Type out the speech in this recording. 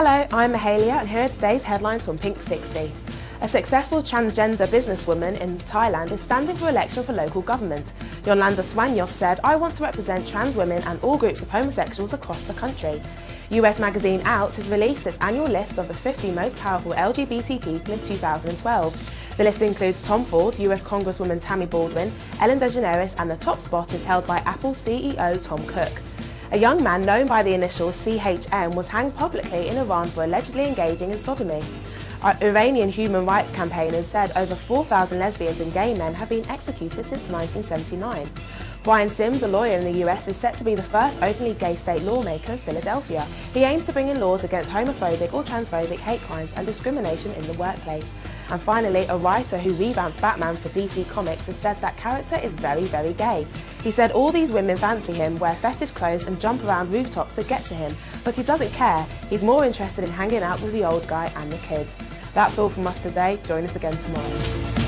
Hello, I'm Mahalia and here are today's headlines from Pink 60. A successful transgender businesswoman in Thailand is standing for election for local government. Yolanda Swanyos said, I want to represent trans women and all groups of homosexuals across the country. US magazine Out has released its annual list of the 50 most powerful LGBT people in 2012. The list includes Tom Ford, US Congresswoman Tammy Baldwin, Ellen DeGeneres and the top spot is held by Apple CEO Tim Cook. A young man known by the initials CHM was hanged publicly in Iran for allegedly engaging in sodomy. Iranian human rights campaigners said over 4,000 lesbians and gay men have been executed since 1979. Brian Sims, a lawyer in the US, is set to be the first openly gay state lawmaker in Philadelphia. He aims to bring in laws against homophobic or transphobic hate crimes and discrimination in the workplace. And finally, a writer who revamped Batman for DC Comics has said that character is very, very gay. He said all these women fancy him, wear fetish clothes and jump around rooftops to get to him, but he doesn't care. He's more interested in hanging out with the old guy and the kids. That's all from us today. Join us again tomorrow.